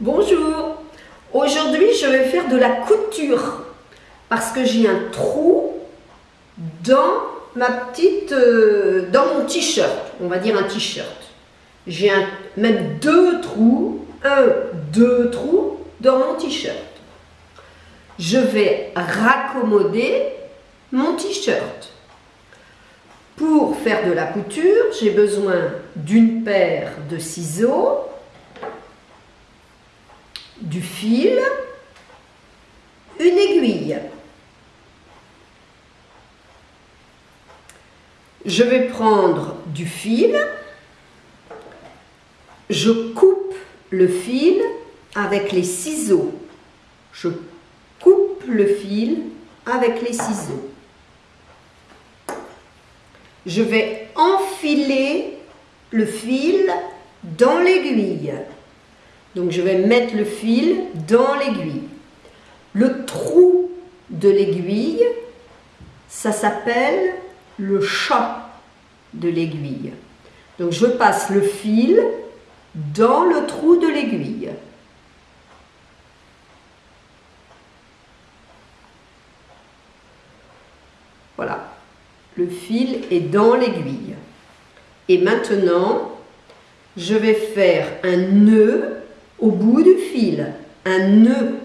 Bonjour Aujourd'hui je vais faire de la couture parce que j'ai un trou dans ma petite, euh, dans mon t-shirt, on va dire un t-shirt. J'ai même deux trous, un, deux trous dans mon t-shirt. Je vais raccommoder mon t-shirt. Pour faire de la couture, j'ai besoin d'une paire de ciseaux, du fil, une aiguille. Je vais prendre du fil, je coupe le fil avec les ciseaux. Je coupe le fil avec les ciseaux. Je vais enfiler le fil dans l'aiguille. Donc je vais mettre le fil dans l'aiguille. Le trou de l'aiguille, ça s'appelle le chat de l'aiguille. Donc je passe le fil dans le trou de l'aiguille. Voilà, le fil est dans l'aiguille. Et maintenant, je vais faire un nœud au bout du fil, un nœud.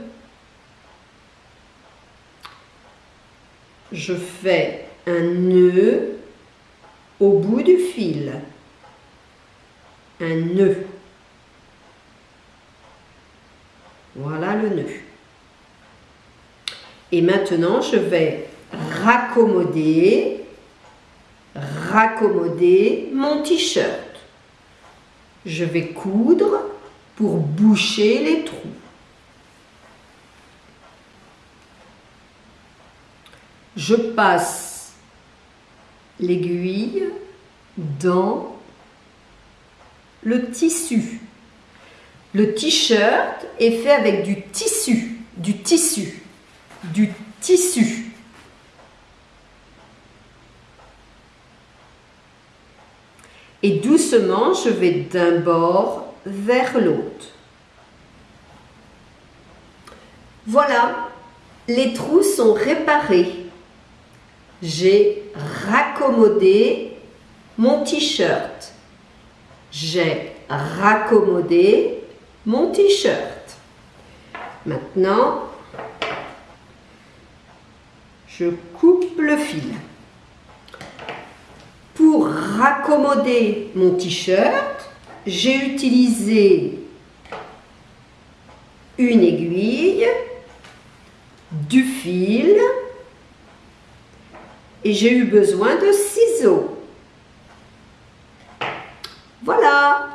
Je fais un nœud au bout du fil, un nœud. Voilà le nœud. Et maintenant, je vais raccommoder, raccommoder mon t-shirt. Je vais coudre pour boucher les trous. Je passe l'aiguille dans le tissu. Le t-shirt est fait avec du tissu, du tissu, du tissu. Et doucement, je vais d'un bord vers l'autre. Voilà, les trous sont réparés. J'ai raccommodé mon t-shirt. J'ai raccommodé mon t-shirt. Maintenant, je coupe le fil. Pour raccommoder mon t-shirt, j'ai utilisé une aiguille, du fil et j'ai eu besoin de ciseaux. Voilà,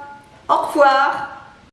au revoir